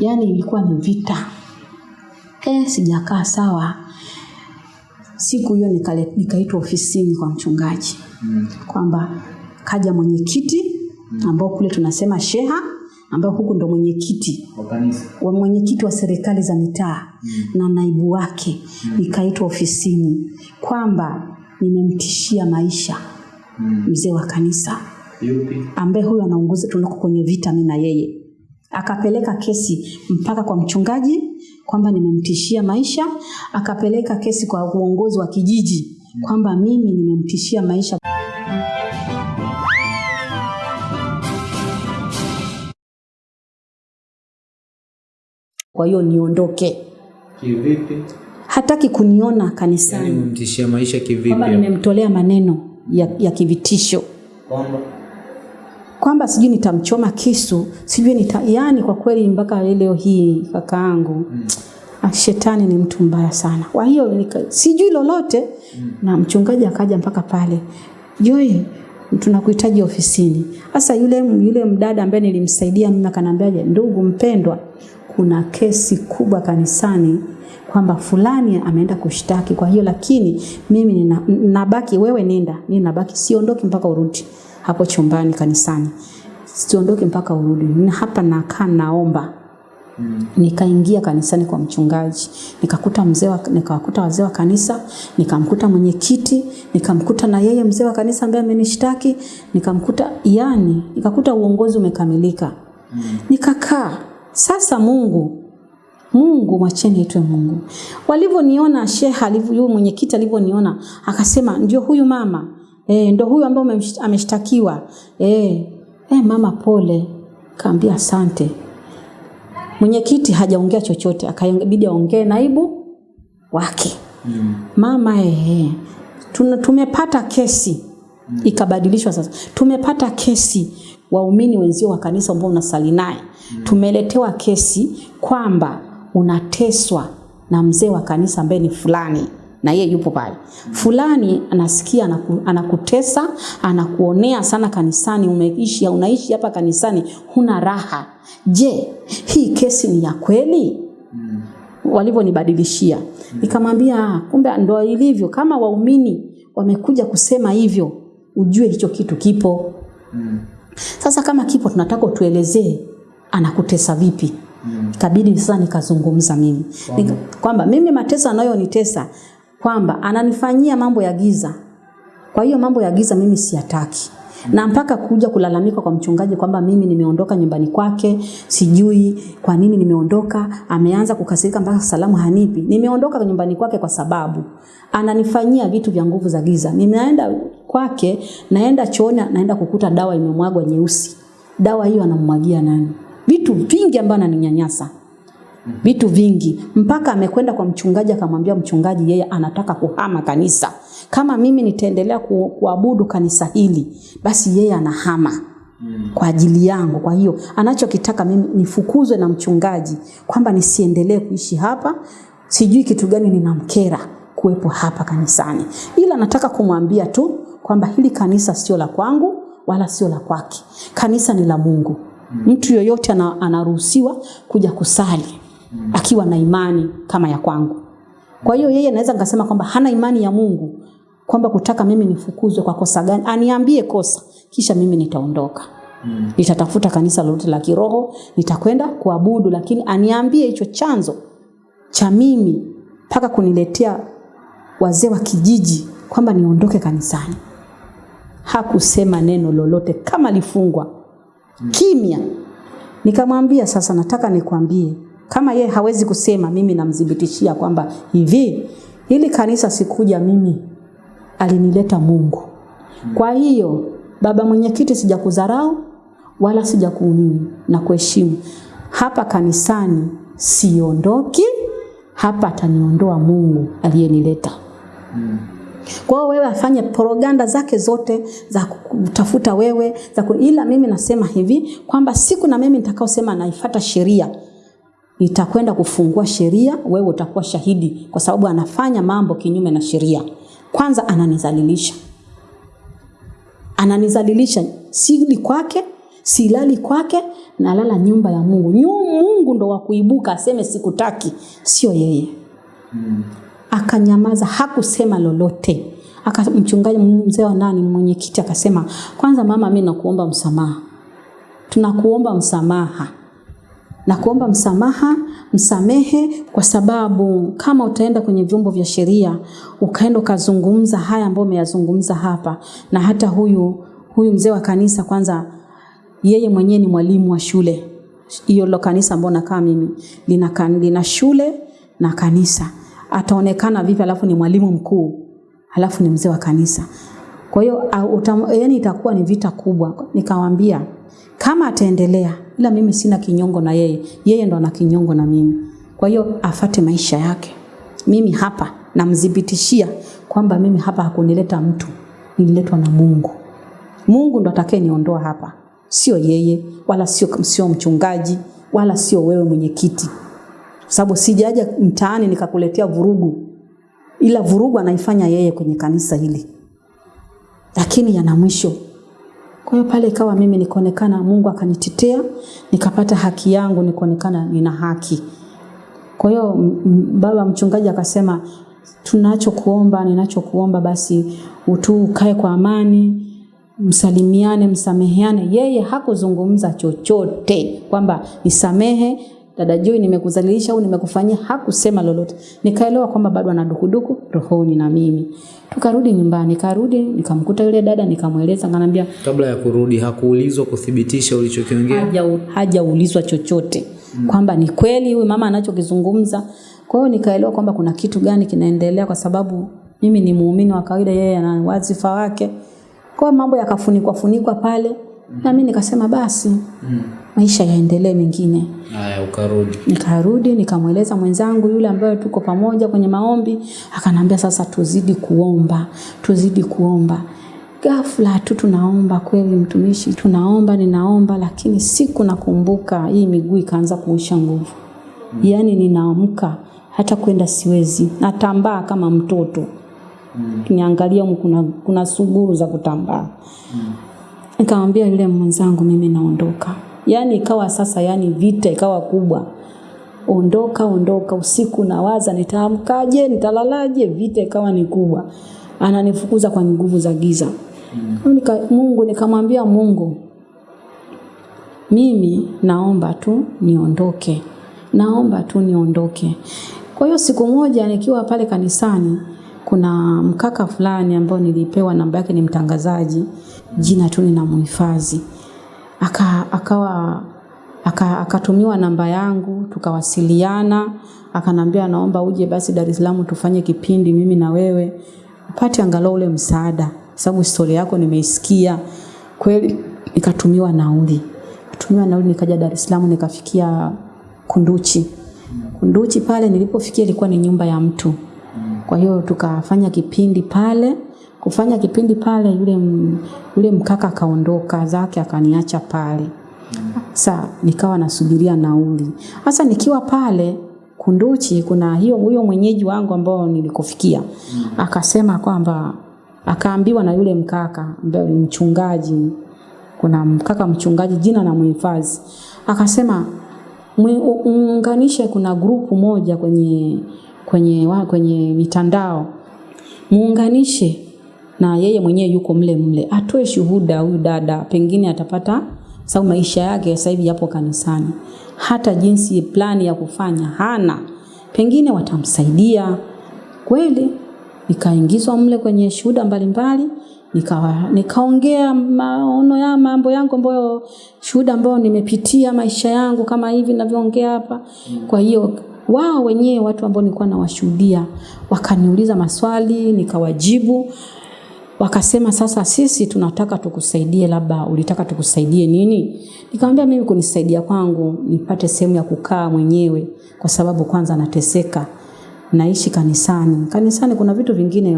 yaani ilikuwa ni vita. Eh, sijakaa sawa. Siku hiyo nikaitwa ofisini kwa mchungaji. Mm. kwamba kaja mwenyekiti ambao kule tunasema sheha ambao huku ndo mwenyekiti. Wa mwenyekiti wa serikali za mitaa. Na naibu wake. Nikaitwa ofisini. Kwamba nimemtishia maisha Mm. mzee wa kanisa. Ambaye huyo anaunguza tunako kwenye vita mimi na yeye akapeleka kesi mpaka kwa mchungaji kwamba nimemtishia maisha. Akapeleka kesi kwa uongozi wa kijiji kwamba mimi nimemtishia maisha. Kwa hiyo niondoke. Kivipi? hataki kuniona kanisani. Umemtishia maisha kivipi? kwamba nimemtolea maneno ya, ya kivitisho. Kwamba kwamba sijui nitamchoma kisu sijui nita yani kwa kweli mpaka leo hii kakaangu mm. shetani ni mtu mbaya sana kwa hiyo nika- sijui lolote mm. na mchungaji akaja mpaka pale joy tunakuhitaji ofisini sasa yule yule mdada ambaye nilimsaidia mimi akaniambiaje ndugu mpendwa kuna kesi kubwa kanisani kwamba fulani ameenda kushtaki kwa hiyo lakini mimi nina, nabaki wewe nenda mimi nabaki siondoki mpaka urudi hapo chumbani kanisani. Siondoke mpaka urudi. Na hapa nakaa naomba. Mm. nikaingia kanisani kwa mchungaji. Nikakuta mzee wa, nikawakuta wazee wa kanisa. Nikamkuta mwenyekiti. Nikamkuta na yeye mzee wa kanisa ambaye amenishtaki. Nikamkuta yani nikakuta uongozi umekamilika. Mm. nikakaa. Sasa mungu mungu mwacheni itwe mungu. Walivyoniona sheha alivyo mwenyekiti alivyoniona akasema ndio huyu mama e, ndo huyu ambaye ameshtakiwa. E, e, mama pole. Kaambia asante. Mwenyekiti hajaongea chochote akabidi aongee naibu wake. Mm. mama ehe, tuna- tumepata kesi. Mm. ikabadilishwa sasa. Tumepata kesi. Waumini wenzio wa kanisa ambao unasali naye. Mm. tumeletewa kesi kwamba unateswa na mzee wa kanisa ambaye ni fulani na yeye yupo pale. Fulani anasikia anaku, anakutesa anakuonea sana kanisani umeishi unaishi hapa kanisani huna raha. Je hii kesi ni ya kweli? Walivyonibadilishia. Nikamwambia "Ah, kumbe ndo ilivyo kama waumini wamekuja kusema hivyo ujue hicho kitu kipo. Sasa kama kipo tunataka tuelezee anakutesa vipi? Mm. kabidi sasa nikazungumza mimi. Kwamba mimi mateso anayonitesa kwamba ananifanyia mambo ya giza. Kwa hiyo mambo ya giza mimi siyataki. Na mpaka kuja kulalamika kwa mchungaji kwamba mimi nimeondoka nyumbani kwake sijui kwa nini nimeondoka ameanza kukasirika mpaka salamu hanipi. Nimeondoka nyumbani kwake kwa sababu ananifanyia vitu vya nguvu za giza. Nimeenda kwake naenda chooni naenda kukuta dawa imemwagwa nyeusi. Dawa hiyo anamwagia nani? Vitu vingi ambavyo ananinyanyasa vitu vingi. Mpaka amekwenda kwa mchungaji akamwambia mchungaji yeye anataka kuhama kanisa. Kama mimi nitaendelea ku, kuabudu kanisa hili basi yeye anahama kwa ajili yangu. Kwa hiyo anachokitaka mimi nifukuzwe na mchungaji kwamba nisiendelee kuishi hapa. Sijui kitu gani ninamkera kuwepo hapa kanisani. Ila nataka kumwambia tu kwamba hili kanisa sio la kwangu wala sio la kwake. Kanisa ni la mungu. Mtu yoyote anaruhusiwa kuja kusali akiwa na imani kama ya kwangu kwa hiyo yeye naweza nikasema kwamba hana imani ya mungu kwamba kutaka mimi nifukuzwe kwa kosa gani aniambie kosa kisha mimi nitaondoka Mm. nitatafuta kanisa lolote la kiroho nitakwenda kuabudu lakini aniambie hicho chanzo cha mimi mpaka kuniletea wazee wa kijiji kwamba niondoke kanisani hakusema neno lolote kama lifungwa. Mm. kimya nikamwambia sasa nataka nikwambie kama ye hawezi kusema mimi namdhibitishia kwamba hivi hili kanisa sikuja mimi alinileta mungu. Kwa hiyo baba mwenyekiti sijakudharau wala sijakunini na kuheshimu. Hapa kanisani siondoki hapa ataniondoa mungu aliyenileta. Kwa wewe afanye propaganda zake zote za kutafuta wewe za ku... ila mimi nasema hivi kwamba siku na mimi nitakaosema naifuata sheria nitakwenda kufungua sheria wewe utakuwa shahidi kwa sababu anafanya mambo kinyume na sheria. Kwanza ananizalilisha. Ananizalilisha. Sili kwake silali kwake nalala nyumba ya mungu. Mungu ndo wa kuibuka aseme sikutaki, sio yeye. Mm. Akanyamaza, hakusema lolote. Aka mchungaji mzee wa nani mwenyekiti akasema, kwanza mama, mimi nakuomba msamaha, tunakuomba msamaha na kuomba msamaha, msamehe, kwa sababu kama utaenda kwenye vyombo vya sheria ukaenda ukazungumza haya ambayo umeyazungumza hapa, na hata huyu huyu mzee wa kanisa, kwanza yeye mwenyewe ni mwalimu wa shule hiyo lo kanisa ambao nakaa mimi lina, kan- lina shule na kanisa, ataonekana vipi? Alafu ni mwalimu mkuu, alafu ni mzee wa kanisa. Kwa hiyo yani itakuwa ni vita kubwa. Nikamwambia kama ataendelea, ila mimi sina kinyongo na yeye, yeye ndo ana kinyongo na mimi. Kwa hiyo afate maisha yake. Mimi hapa namdhibitishia kwamba mimi hapa hakunileta mtu, nililetwa na Mungu. Mungu ndo atakayeniondoa hapa, sio yeye, wala sio, sio mchungaji, wala sio wewe mwenyekiti, sababu sijaja mtaani nikakuletea vurugu, ila vurugu anaifanya yeye kwenye kanisa hili, lakini yana mwisho. Kwa hiyo pale ikawa mimi nikaonekana, Mungu akanitetea, nikapata haki yangu, nikaonekana nina haki. Kwa hiyo baba mchungaji akasema, tunachokuomba, ninachokuomba basi utu ukae kwa amani, msalimiane, msameheane. Yeye hakuzungumza chochote kwamba nisamehe dada Joy, nimekuzalilisha au nimekufanyia, hakusema lolote. Nikaelewa kwamba bado ana dukuduku rohoni na mimi. Tukarudi nyumbani, karudi nikamkuta yule dada, nikamweleza, nganambia Kabla ya kurudi hakuulizwa kuthibitisha ulichokiongea. haja hajaulizwa chochote kwamba ni kweli huyu mama anachokizungumza. Kwa hiyo nikaelewa kwamba kuna kitu gani kinaendelea, kwa sababu mimi ni muumini wa kawaida, yeye ana wazifa wake. Kwa mambo yakafunikwa funikwa pale, na mimi nikasema basi Mm. Maisha yaendelee mengine. Haya, ukarudi. Nikarudi nikamweleza mwenzangu yule ambaye tuko pamoja kwenye maombi, akanambia sasa tuzidi kuomba, tuzidi kuomba. Ghafla tu tunaomba kweli, mtumishi, tunaomba, ninaomba, lakini siku nakumbuka hii miguu ikaanza kuisha nguvu, Mm. yaani ninaamka hata kwenda siwezi, natambaa kama mtoto Mm. niangalia huko kuna, kuna suguru za kutambaa Mm. nikamwambia yule mwenzangu mimi naondoka yaani ikawa sasa yani vita ikawa kubwa. Ondoka ondoka usiku nawaza nitaamkaje nitalalaje? Vita ikawa ni kubwa. Ananifukuza kwa nguvu za giza. Mm. Nika, mungu nikamwambia mungu mimi naomba tu niondoke. Naomba tu niondoke. Kwa hiyo siku moja nikiwa pale kanisani kuna mkaka fulani ambao nilipewa namba yake ni mtangazaji jina tu ninamhifadhi aka, akawa aka, akatumiwa namba yangu tukawasiliana. Akanambia naomba uje basi Dar es Salaam tufanye kipindi mimi na wewe. Upate angalau ule msaada sababu historia yako nimeisikia. Kweli nikatumiwa nauli. Tumiwa nauli nikaja Dar es Salaam nikafikia Kunduchi. Kunduchi pale nilipofikia ilikuwa ni nyumba ya mtu. Kwa hiyo tukafanya kipindi pale kufanya kipindi pale yule, yule mkaka akaondoka zake akaniacha pale. Sa nikawa nasubiria nauli. Hasa nikiwa pale kunduchi kuna hiyo huyo mwenyeji wangu ambao nilikofikia akasema kwamba akaambiwa na yule mkaka ambaye mchungaji kuna mkaka mchungaji jina na mhifadhi akasema muunganishe kuna grupu moja kwenye kwenye wa, kwenye mitandao. Muunganishe na yeye mwenyewe yuko mle mle. Atoe shuhuda huyu dada pengine atapata sababu maisha yake sasa hivi yapo kanisani. Hata jinsi plani ya kufanya hana. Pengine watamsaidia. Kweli nikaingizwa mle kwenye shuhuda mbalimbali nikawa nikaongea maono ya mambo yangu ambayo shuhuda ambayo nimepitia maisha yangu kama hivi ninavyoongea hapa. Kwa hiyo wao wenyewe watu ambao nilikuwa nawashuhudia wakaniuliza maswali nikawajibu wakasema sasa sisi tunataka tukusaidie labda ulitaka tukusaidie nini? Nikamwambia mimi kunisaidia kwangu nipate sehemu ya kukaa mwenyewe kwa sababu kwanza nateseka. Naishi kanisani. Kanisani kuna vitu vingine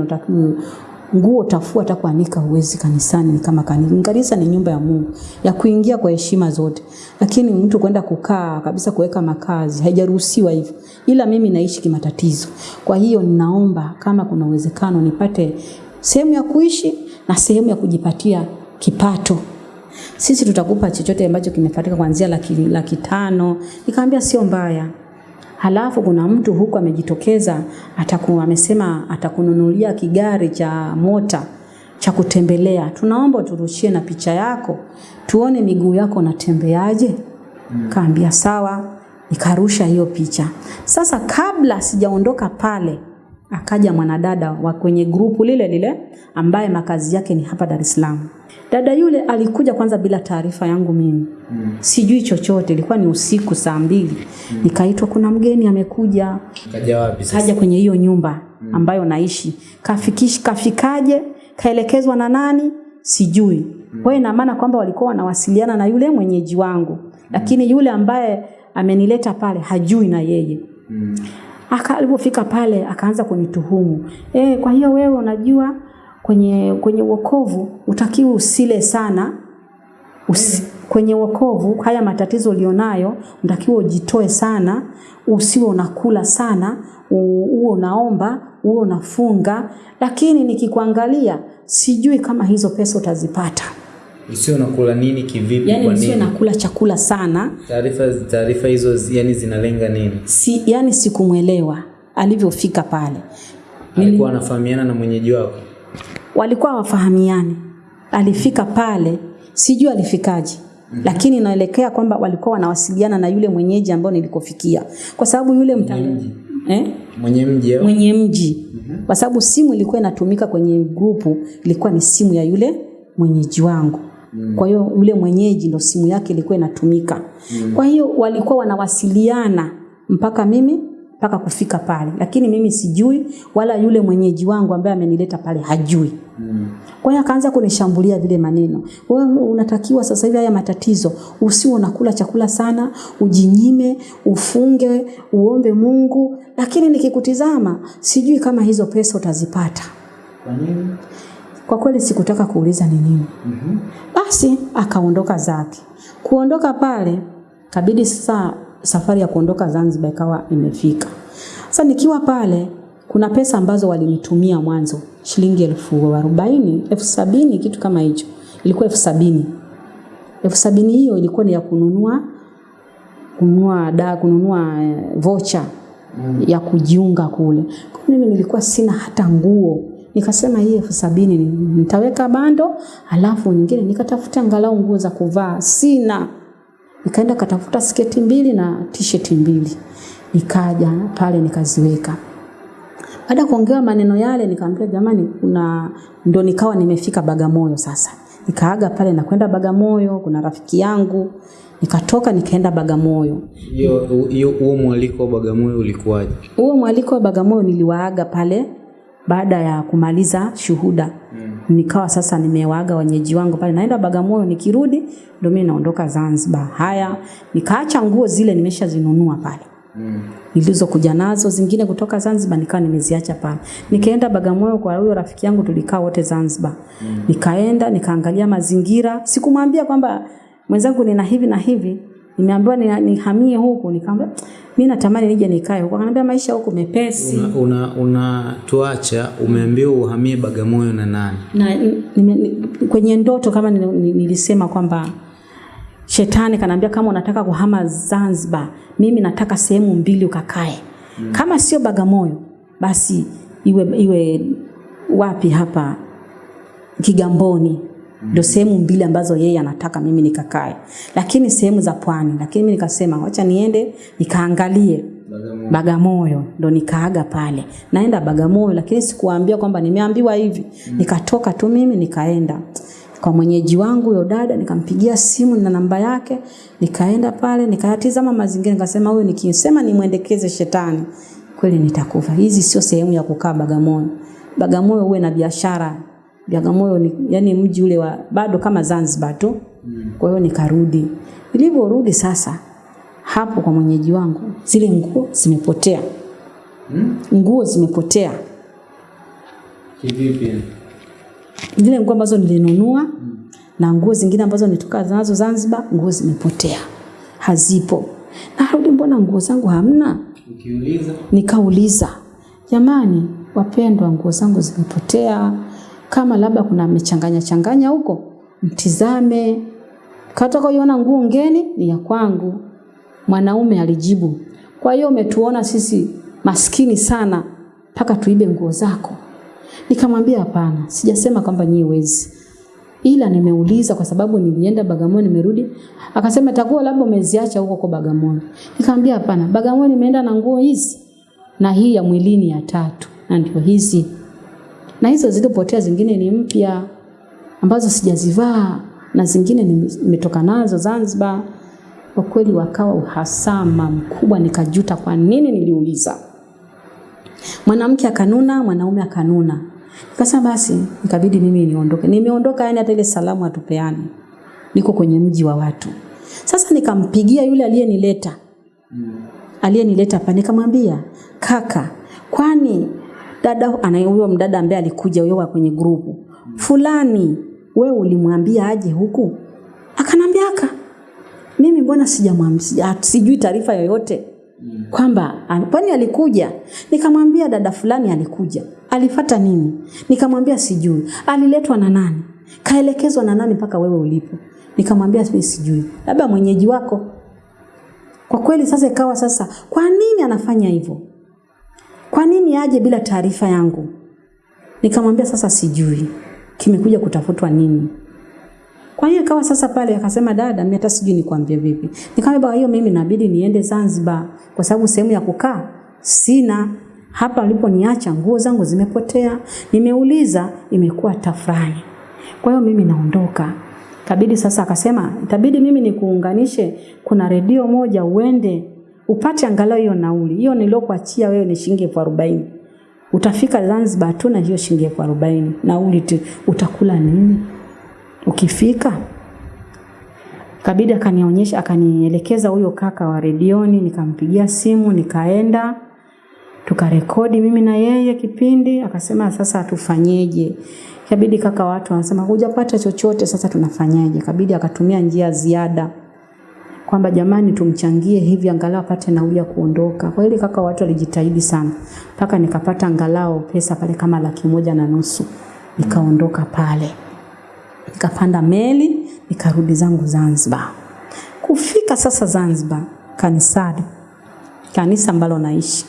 nguo tafua hata kuanika huwezi kanisani ni kama kanisa kanisa ni nyumba ya Mungu ya kuingia kwa heshima zote. Lakini mtu kwenda kukaa kabisa kuweka makazi haijaruhusiwa hivyo. Ila mimi naishi kimatatizo. Kwa hiyo ninaomba kama kuna uwezekano nipate sehemu ya kuishi na sehemu ya kujipatia kipato sisi tutakupa chochote ambacho kimepatika kuanzia laki, laki tano. Nikamwambia sio mbaya. Halafu kuna mtu huku amejitokeza ataku, amesema atakununulia kigari cha mota cha kutembelea, tunaomba turushie na picha yako tuone miguu yako natembeaje. Mm. Kaambia sawa, nikarusha hiyo picha. Sasa kabla sijaondoka pale, akaja mwanadada wa kwenye grupu lile lile ambaye makazi yake ni hapa Dar es Salaam. Dada yule alikuja kwanza bila taarifa yangu mimi. Mm. Sijui chochote, ilikuwa ni usiku saa mbili. Mm. Nikaitwa kuna mgeni amekuja. Kaja wapi sasa? Kaja kwenye hiyo nyumba ambayo naishi. Kafikish, kafikaje? Kaelekezwa na nani? Sijui. Mm. Kwa hiyo ina maana kwamba walikuwa wanawasiliana na yule mwenyeji wangu. Mm. Lakini yule ambaye amenileta pale hajui na yeye. Mm. Aka alipofika pale akaanza kunituhumu. Eh, kwa hiyo wewe unajua kwenye kwenye wokovu utakiwa usile sana. Usi, kwenye wokovu haya matatizo ulionayo unatakiwa ujitoe sana, usiwe unakula sana, uwe unaomba, uwe unafunga, lakini nikikuangalia sijui kama hizo pesa utazipata. Usio unakula nini kivipi Yani kwa nisiwe Yaani nakula chakula sana, Taarifa taarifa hizo yani zinalenga nini? si, yani sikumwelewa alivyofika pale. Alikuwa anafahamiana na mwenyeji wako? walikuwa wafahamiani. Alifika pale, sijui alifikaje, Mm -hmm. lakini inaelekea kwamba walikuwa wanawasiliana na yule mwenyeji ambao nilikofikia, kwa sababu yule mtangazaji eh? Mwenye mji mwenye mji, Mm -hmm. kwa sababu simu ilikuwa inatumika kwenye grupu, ilikuwa ni simu ya yule mwenyeji wangu. Kwa hiyo yule mwenyeji ndo simu yake ilikuwa inatumika. Kwa hiyo walikuwa wanawasiliana mpaka mimi mpaka kufika pale, lakini mimi sijui, wala yule mwenyeji wangu ambaye amenileta pale hajui. Mm. Kwa hiyo akaanza kunishambulia vile maneno. Wewe unatakiwa sasa hivi haya matatizo, usiwe unakula chakula sana, ujinyime, ufunge, uombe Mungu, lakini nikikutizama sijui kama hizo pesa utazipata. Kwa nini? Kwa kweli sikutaka kuuliza ni nini. Mhm. Basi akaondoka zake. Kuondoka pale kabidi sasa safari ya kuondoka Zanzibar ikawa imefika. Sasa nikiwa pale kuna pesa ambazo walinitumia mwanzo shilingi elfu arobaini, elfu sabini kitu kama hicho. Ilikuwa elfu sabini. Elfu sabini hiyo ilikuwa ni ya kununua kununua da kununua eh, vocha Mm. ya kujiunga kule. Kwa mimi nilikuwa sina hata nguo. Nikasema hii elfu sabini ni- nitaweka bando, alafu nyingine nikatafuta angalau nguo za kuvaa. Sina. Nikaenda katafuta sketi mbili na t-shirt mbili. Nikaja pale nikaziweka. Baada ya kuongea maneno yale nikamwambia jamani kuna ndo nikawa nimefika Bagamoyo sasa. Nikaaga pale na kwenda Bagamoyo, kuna rafiki yangu. Nikatoka nikaenda Bagamoyo. Hiyo huo mwaliko wa Bagamoyo ulikuwaje? Huo mwaliko wa Bagamoyo niliwaaga pale baada ya kumaliza shuhuda. Mm. Nikawa sasa nimewaga wenyeji wangu pale, naenda Bagamoyo, nikirudi ndio mimi naondoka Zanzibar. Haya, nikaacha nguo zile nimeshazinunua pale Mm. nilizokuja nazo, zingine kutoka Zanzibar nikawa nimeziacha pale. Nikaenda Bagamoyo kwa huyo rafiki yangu, tulikaa wote Zanzibar. mm. Nikaenda nikaangalia mazingira, sikumwambia kwamba mwenzangu nina hivi na hivi, nimeambiwa ni- nihamie huku. Nikamwambia mimi natamani nije nikae huko Akaniambia maisha huko mepesi Una, una, una umeambiwa uhamie Bagamoyo na nani? na n, ni- kwenye ndoto kama nil- ni- nilisema kwamba shetani kanaambia kama unataka kuhama Zanzibar, mimi nataka sehemu mbili ukakae. Kama sio Bagamoyo, basi iwe iwe wapi hapa Kigamboni ndio sehemu mbili ambazo yeye anataka mimi nikakae, lakini sehemu za pwani. Lakini mimi nikasema wacha niende nikaangalie Bagamoyo. Bagamoyo ndo nikaaga pale. Naenda Bagamoyo lakini sikuambia kwamba nimeambiwa hivi. Nikatoka tu mimi nikaenda kwa mwenyeji wangu yo dada nikampigia simu na namba yake nikaenda pale nikayatizama mazingira nikasema huyu nikisema nimwendekeze shetani kweli nitakufa. Hizi sio sehemu ya kukaa Bagamoyo. Bagamoyo uwe na biashara. Bagamoyo ni yani mji ule wa bado kama Zanzibar tu. Kwa hiyo nikarudi. Nilivyorudi sasa hapo kwa mwenyeji wangu zile nguo zimepotea. Hmm? Nguo zimepotea. Kivipi? Zile nguo ambazo nilinunua na nguo zingine ambazo nitoka nazo Zanzibar, nguo zimepotea. Hazipo. Narudi, mbona nguo zangu hamna? Ukiuliza Nikauliza, jamani wapendwa, nguo zangu zimepotea, kama labda kuna mechanganya changanya huko, mtizame. Kataka uiona nguo ngeni ni ya kwangu. Mwanaume alijibu, kwa hiyo umetuona sisi maskini sana mpaka tuibe nguo zako. Nikamwambia hapana, sijasema kwamba nyie wezi. Ila nimeuliza kwa sababu nilienda Bagamoyo nimerudi. Akasema takuwa labda umeziacha huko kwa Bagamoyo. Nikamwambia hapana, Bagamoyo nimeenda na nguo hizi na hii ya mwilini ya tatu na ndio hizi. Na hizo zilizopotea zingine ni mpya ambazo sijazivaa na zingine nimetoka nazo Zanzibar. Kwa kweli wakawa uhasama mkubwa, nikajuta kwa nini niliuliza. Mwanamke akanuna, mwanaume akanuna. Nikasema basi, nikabidi mimi niondoke. Nimeondoka yani hata ile salamu hatupeani. Niko kwenye mji wa watu. Sasa nikampigia yule aliyenileta. Aliyenileta hapa nikamwambia, "Kaka, kwani dada huyo mdada ambaye alikuja huyo kwenye grupu. Fulani, we ulimwambia aje huku?" Akanambia aka. Mimi mbona sijamwambia sijui taarifa yoyote? Kwamba kwani alikuja? Nikamwambia dada fulani alikuja. Alifata nini? Nikamwambia sijui. Aliletwa na nani? Kaelekezwa na nani mpaka wewe ulipo? Nikamwambia sijui. Labda mwenyeji wako. Kwa kweli sasa ikawa sasa kwa nini anafanya hivyo kwa nini aje bila taarifa yangu nikamwambia sasa sijui kimekuja kutafutwa nini kwa hiyo ikawa sasa pale akasema dada, mimi hata sijui nikwambie vipi. Nikamwambia hiyo mimi inabidi niende Zanzibar kwa sababu sehemu ya kukaa sina. Hapa aliponiacha nguo zangu zimepotea. Nimeuliza imekuwa tafrani. Kwa hiyo mimi naondoka. Kabidi sasa akasema itabidi mimi nikuunganishe kuna redio moja uende upate angalau hiyo nauli. Hiyo niliokuachia wewe ni shilingi elfu arobaini. Utafika Zanzibar tu na hiyo shilingi elfu arobaini. Nauli tu utakula nini? Ukifika kabidi akanionyesha akanielekeza huyo kaka wa redioni, nikampigia simu, nikaenda tukarekodi mimi na yeye kipindi. Akasema sasa tufanyeje? Kabidi kaka watu wanasema hujapata chochote, sasa tunafanyaje? Kabidi akatumia njia ziada kwamba jamani, tumchangie hivi angalau apate nauli ya kuondoka. Kwa hiyo kaka watu walijitahidi sana. Mpaka nikapata angalau pesa pale kama laki moja na nusu, nikaondoka pale. Nikapanda meli nikarudi zangu Zanzibar. Kufika sasa Zanzibar kanisani, kanisa ambalo naishi.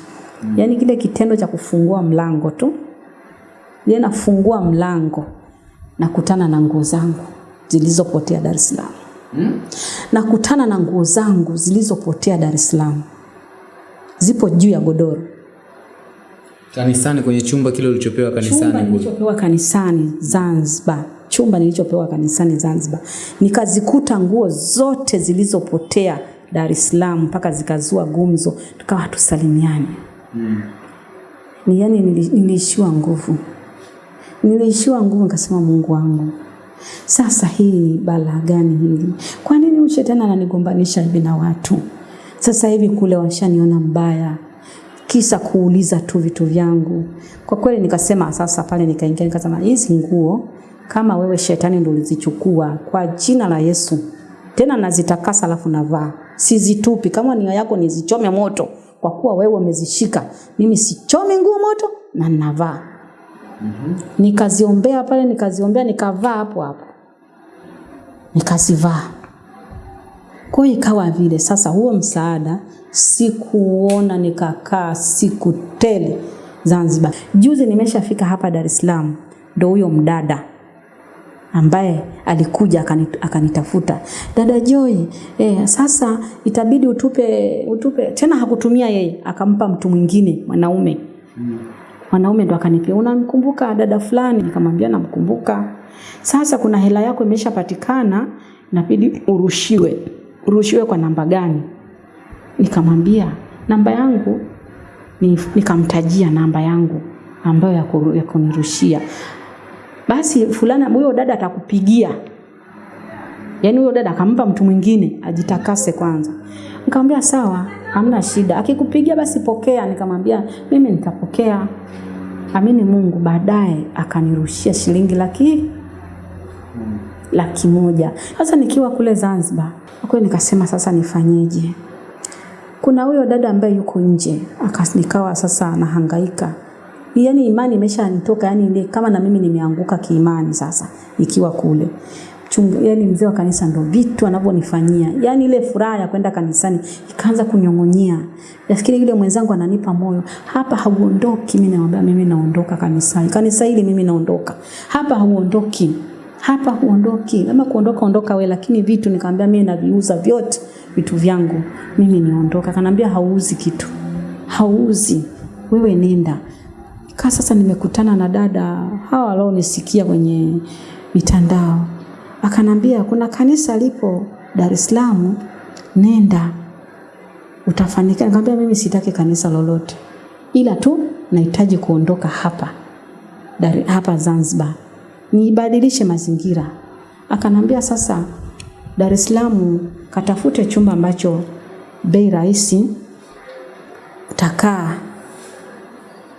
Yaani kile kitendo cha kufungua mlango tu, ile nafungua mlango nakutana na nguo zangu zilizopotea Dar es Salaam mm. nakutana na nguo zangu zilizopotea Dar es Salaam, zipo juu ya godoro Kanisani kwenye chumba kile ulichopewa kanisani. chumba nilichopewa kanisani Zanzibar, chumba nilichopewa kanisani Zanzibar, nikazikuta nguo zote zilizopotea Dar es Salaam mpaka zikazua gumzo, tukawa hatusalimiani. Mm. Ni yani nili- niliishiwa nguvu, niliishiwa nguvu, nikasema Mungu wangu, sasa hii ni balaa gani hili? Kwa nini huyu shetani ananigombanisha hivi na watu? Sasa hivi kule washaniona mbaya, kisa kuuliza tu vitu vyangu. Kwa kweli nikasema sasa pale nikaingia nikasema hizi nguo kama wewe shetani ndio ulizichukua kwa jina la Yesu. Tena nazitakasa alafu navaa. Sizitupi kama nia yako nizichome moto kwa kuwa wewe umezishika. Mimi sichome nguo moto na navaa. Nikaziombea pale nikaziombea nikavaa hapo hapo. Nikazivaa. Kwa hiyo ikawa vile sasa, huo msaada sikuona, nikakaa siku tele Zanzibar. Juzi nimeshafika hapa Dar es Salaam, ndo huyo mdada ambaye alikuja akani- akanitafuta, dada Joy, eh, sasa itabidi utupe utupe tena. Hakutumia yeye, akampa mtu mwingine mwanaume mwanaume ndo akanipia, unamkumbuka dada fulani? Nikamwambia namkumbuka. Sasa kuna hela yako imeshapatikana, inabidi urushiwe. Urushiwe kwa namba gani? Nikamwambia namba yangu nikamtajia namba yangu ambayo ya, kunirushia. Basi fulana huyo dada atakupigia. Yaani huyo dada akampa mtu mwingine ajitakase kwanza. Nikamwambia sawa, hamna shida. Akikupigia basi pokea. Nikamwambia mimi nitapokea. Amini Mungu, baadaye akanirushia shilingi laki laki moja. Sasa nikiwa kule Zanzibar, kwa nikasema sasa nifanyeje? Kuna huyo dada ambaye yuko nje, akanikawa sasa nahangaika. Yaani imani imeshanitoka, yani kama na mimi nimeanguka kiimani sasa ikiwa kule. Chungu, yani mzee wa kanisa ndo vitu anavyonifanyia, yani ile furaha ya kwenda kanisani ikaanza kunyong'onyea. Nafikiri yule mwenzangu ananipa moyo, hapa hauondoki. Mimi naomba mimi naondoka kanisani, kanisa hili mimi naondoka hapa, hauondoki hapa, huondoki. Kama kuondoka ondoka we, lakini vitu nikamwambia mimi naviuza vyote vitu vyangu, mimi niondoka. Kanambia hauuzi kitu, hauuzi wewe, nenda kaa. Sasa nimekutana na dada hawa walionisikia kwenye mitandao akanambia kuna kanisa lipo Dar es Salaam, nenda utafanikiwa. Nikamwambia mimi sitaki kanisa lolote, ila tu nahitaji kuondoka hapa Dar, hapa Zanzibar niibadilishe mazingira. Akanambia sasa, Dar es Salaam katafute chumba ambacho bei rahisi utakaa.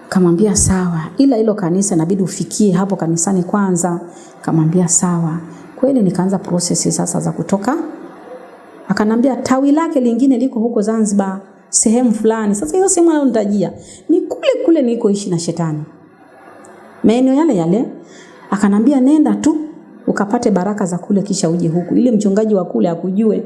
Kamwambia sawa, ila hilo kanisa inabidi ufikie hapo kanisani kwanza. Kamwambia sawa. Kweli nikaanza prosesi sasa za kutoka. Akanambia tawi lake lingine liko huko Zanzibar sehemu fulani. Sasa hiyo sehemu anayonitajia ni kule kule nilikoishi na shetani, maeneo yale yale. Akanambia nenda tu ukapate baraka za kule, kisha uje huku, ili mchungaji wa kule akujue.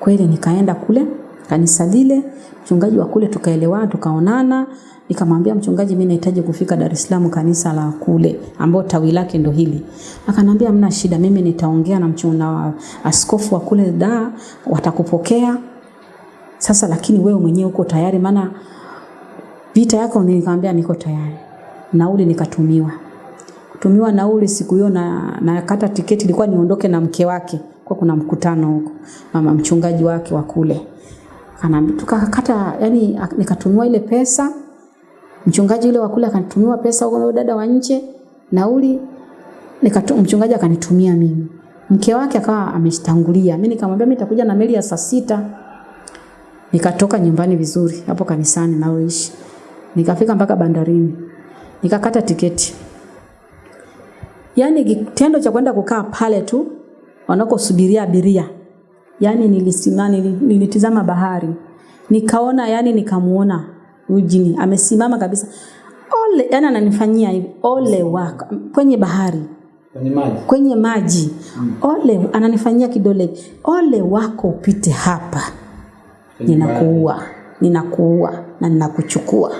Kweli nikaenda kule kanisa lile, mchungaji wa kule tukaelewana, tukaonana. Nikamwambia mchungaji, mimi nahitaji kufika Dar es Salaam kanisa la kule ambao tawi lake ndo hili. Akanambia mna shida, mimi nitaongea na mchungaji askofu wa kule da, watakupokea. Sasa lakini wewe mwenyewe uko tayari? Maana vita yako. Nikamwambia niko tayari. Nauli nikatumiwa, kutumiwa nauli siku hiyo na nakata tiketi, ilikuwa niondoke na mke wake, kwa kuna mkutano huko, mama mchungaji wake wa kule Tukakata, yani nikatumiwa ile pesa. Mchungaji yule wa kule akanitumia pesa huko, dada wa nje nauli, nikatu mchungaji akanitumia mimi. Mke wake akawa ameshtangulia. Mimi nikamwambia mimi nitakuja na meli ya saa sita. Nikatoka nyumbani vizuri hapo kanisani naoishi. Nikafika mpaka bandarini. Nikakata tiketi. Yaani kitendo cha kwenda kukaa pale tu wanakosubiria abiria Yaani nilisimama nilitizama bahari. Nikaona yani nikamuona ujini amesimama kabisa. Ole, yani ananifanyia hivi. Ole wako kwenye bahari. Kwenye maji. Kwenye maji. Mm. Ole ananifanyia kidole. Ole wako upite hapa. Ninakuua. Ninakuua na ninakuchukua.